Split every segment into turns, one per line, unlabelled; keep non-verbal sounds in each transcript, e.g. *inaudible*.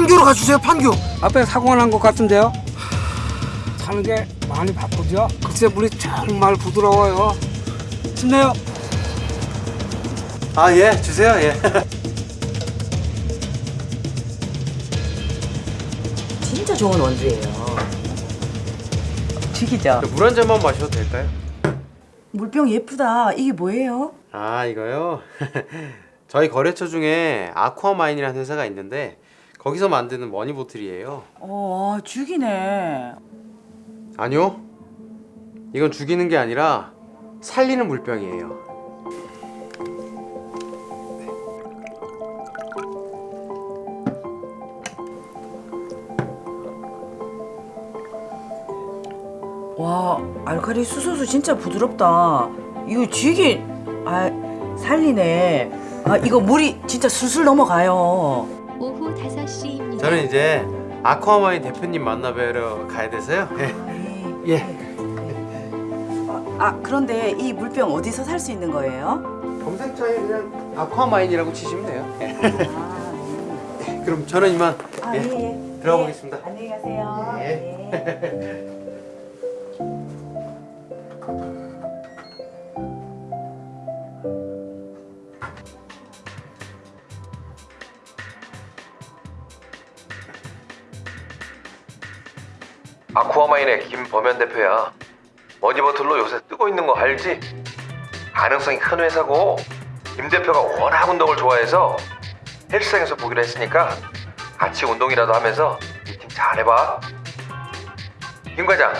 판교로 가주세요 판교
앞에 사고가 난 것 같은데요? 타는 게 많이 바쁘죠? 글쎄 물이 정말 부드러워요. 힘내요.
아 예 주세요 예 *laughs*
진짜 좋은 원두예요. 죽이죠.
물 한 잔만 마셔도 될까요?
물병 예쁘다. 이게 뭐예요?
아 이거요? *laughs* 저희 거래처 중에 아쿠아마인이라는 회사가 있는데 거기서 만드는 머니보틀이에요
어, 아, 죽이네.
아니요 이건 죽이는 게 아니라 살리는 물병이에요
와, 알칼리 수소수 진짜 부드럽다. 이거 쥐기 아, 살리네. 아, 이거 물이 진짜 술술 넘어가요.
5시입니다.
저는 이제 아쿠아마인 대표님 만나 뵈러 가야 돼서요 예.
예.
예.
아, 아, 그런데 이 물병 어디서 살 수 있는 거예요?
검색창에 그냥 아쿠아마인이라고 치시면 돼요 예.
아, 예.
그럼 저는 이만
아,
예.
예. 예.
들어가
예.
보겠습니다.
안녕히 가세요.
아쿠아마인의 김범현 대표야. 머니버틀로 요새 뜨고 있는 거 알지? 가능성이 큰 회사고 김 대표가 워낙 운동을 좋아해서 헬스장에서 보기로 했으니까 같이 운동이라도 하면서 미팅 잘해봐. 김 과장,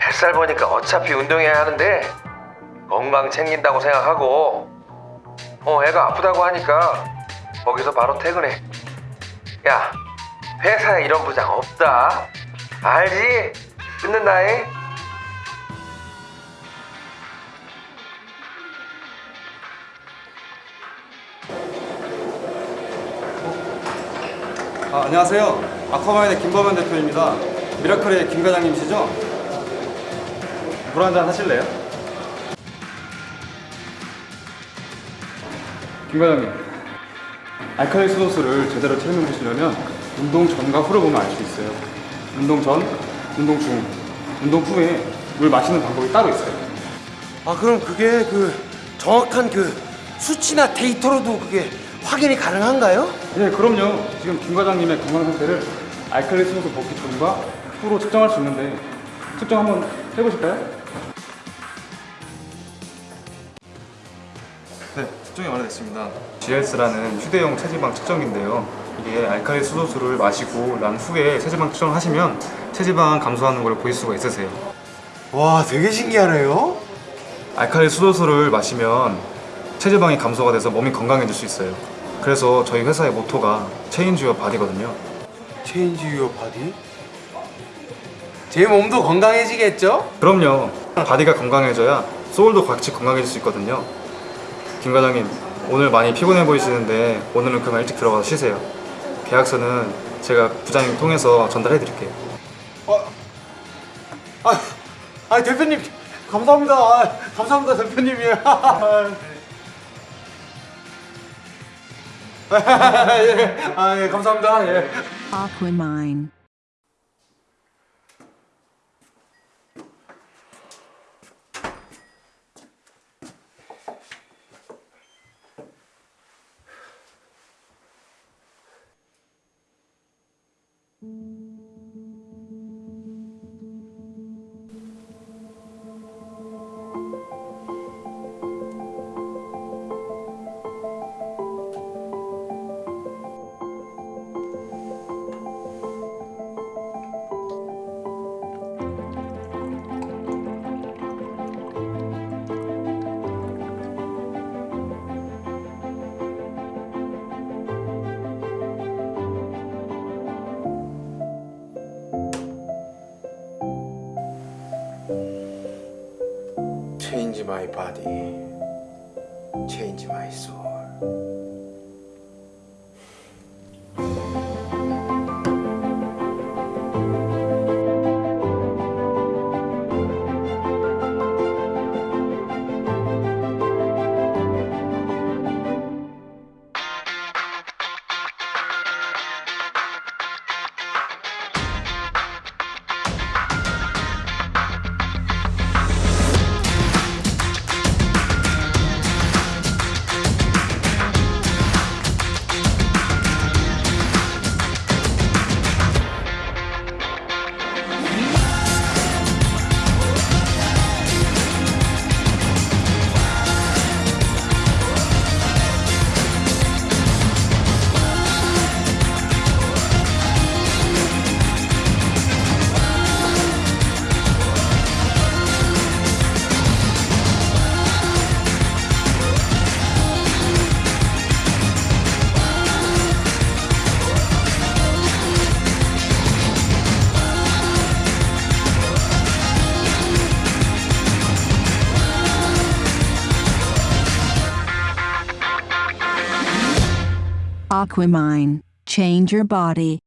뱃살 보니까 어차피 운동해야 하는데 건강 챙긴다고 생각하고 어 애가 아프다고 하니까 거기서 바로 퇴근해. 야, 회사에 이런 부장 없다. 알지? 끊는다잉?
아, 안녕하세요. 아쿠아마인의 김범현 대표입니다. 미라클의 김 과장님이시죠? 물 한잔 하실래요? 김 과장님, 알칼리 수도수를 제대로 체험해 보시려면 운동 전과 후를 보면 알 수 있어요. 운동 전, 운동 중, 운동 후에 물 마시는 방법이 따로 있어요.
아 그럼 그게 그 정확한 그 수치나 데이터로도 그게 확인이 가능한가요?
네, 그럼요. 지금 김 과장님의 건강 상태를 알칼리 수도수 먹기 전과 후로 측정할 수 있는데 측정 한번 해보실까요? 네, 측정이 완료됐습니다. GLS라는 휴대용 체지방 측정기인데요. 이게 알칼리 수소수를 마시고 난 후에 체지방 측정을 하시면 체지방 감소하는 걸 보실 수가 있으세요.
와 되게 신기하네요
알칼리 수소수를 마시면 체지방이 감소가 돼서 몸이 건강해질 수 있어요. 그래서 저희 회사의 모토가 change your body거든요.
Change your body? 제 몸도 건강해지겠죠?
그럼요. body가 건강해져야 소울도 같이 건강해질 수 있거든요. 김 과장님, 오늘 많이 피곤해 보이시는데 오늘은 그만 일찍 들어가서 쉬세요. 계약서는 제가 부장님 통해서 전달해 드릴게요.
아, 아 대표님 감사합니다 아, 감사합니다 대표님이 *laughs* 예, 아, 예, 감사합니다 예.
Aquamine.
Change my body Change my soul
Aquamine. Change your body.